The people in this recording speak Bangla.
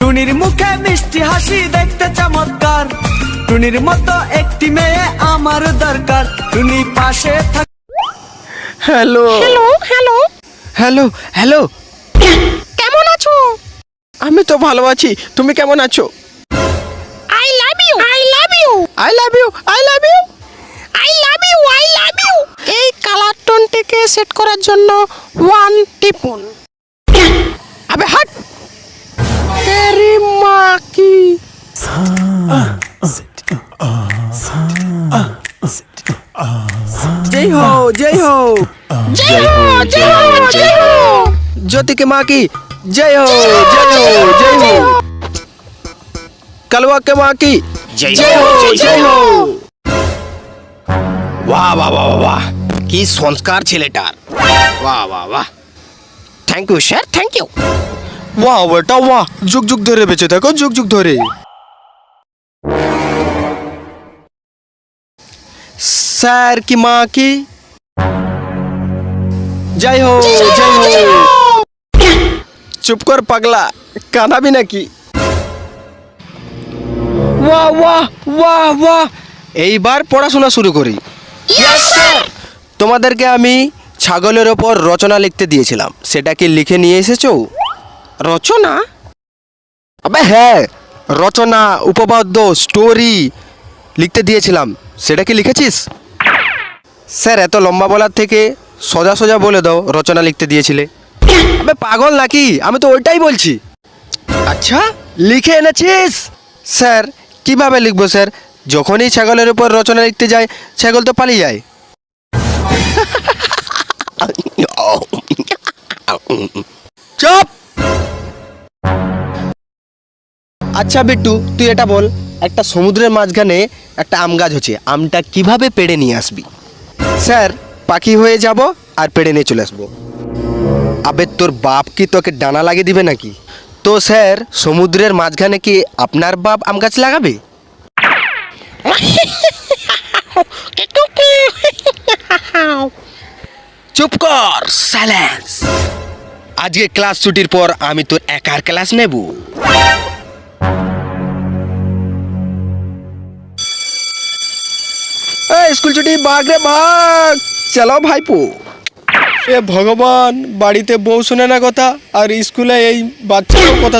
টুনির মুখে মিষ্টি হাসি দেখতে চমৎকার। টুনির মতো একটি মেয়ে আমার দরকার। টুনি পাশে থাক hello. Hello hello. Hello hello. কেমন আছো? আমি তো ভালো আছি। তুমি কেমন আছো? I love you I love you I love you I love you I love you I love you এই কালার টোনটিকে সেট করার জন্য ওয়ান টিপুন আবে হাট! মা কি জয় হো জয় হো জয় হো জয় হো জয় হো ज्योति के माँ की जय हो जय हो जय हो कलवा के माँ की জয় হো জয় হো বাহ বাহ বাহ বাহ কি সংস্কার ছেলেটার বাহ বাহ বাহ thank you sir thank you বাহ বেটা বাহ যুগ যুগ ধরে বেঁচে থাকো যুগ যুগ ধরে। স্যার কি মাँ की জয় হো জয় হো চুপ কর পাগলা। কাঁদাবি নাকি? বাহ বাহ বাহ বাহ এইবার পড়াশোনা শুরু করি। তোমাদেরকে আমি ছাগলের ওপর রচনা লিখতে দিয়েছিলাম। সেটা কি লিখে নিয়ে এসেছ? রচনা আবে হ্যাঁ রচনা উপপাদ্য স্টোরি লিখতে দিয়েছিলাম সেটা কি লিখেছিস স্যার এত লম্বা বলার থেকে সোজা সোজা বলে দাও রচনা লিখতে দিয়েছিলে আবে পাগল নাকি আমি তো ওইটাই বলছি আচ্ছা লিখে এনেছিস স্যার কীভাবে লিখব স্যার যখনই ছাগলের উপর রচনা লিখতে যায় ছাগল তো পালিয়ে যায় আচ্ছা বিট্টু তুই এটা বল একটা সমুদ্রের মাঝখানে একটা আম গাছ হচ্ছে আমটা কীভাবে পেড়ে নিয়ে আসবি? স্যার পাখি হয়ে যাব আর পেড়ে নিয়ে চলে আসব। আবে তোর বাপ কি তোকে ডানা লাগিয়ে দিবে নাকি? তো স্যার সমুদ্রের মাঝখানে কি আপনার বাপ আম গাছ লাগাবে? চুপ কর সাইলেন্স আজকে ক্লাস ছুটির পর আমি তোর একার ক্লাস নেব। স্কুল ছুটি ভাগ রে ভাগ। চলো ভাইপো। এ ভগবান বাড়িতে বউ শোনে না কথা আর স্কুলে এই বাচ্চার কথা